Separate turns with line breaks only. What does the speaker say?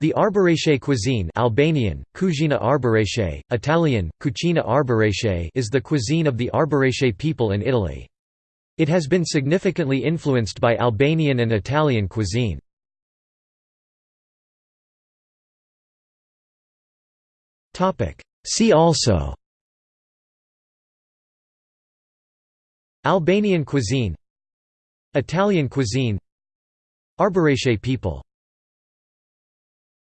The Arbëreshe cuisine Albanian, Kuzhina Arbëreshe, Italian, Cucina Arbëreshe is the cuisine of the Arbëreshe people in Italy. It has been significantly influenced by Albanian and Italian cuisine. See also Albanian cuisine Italian cuisine Arbëreshe people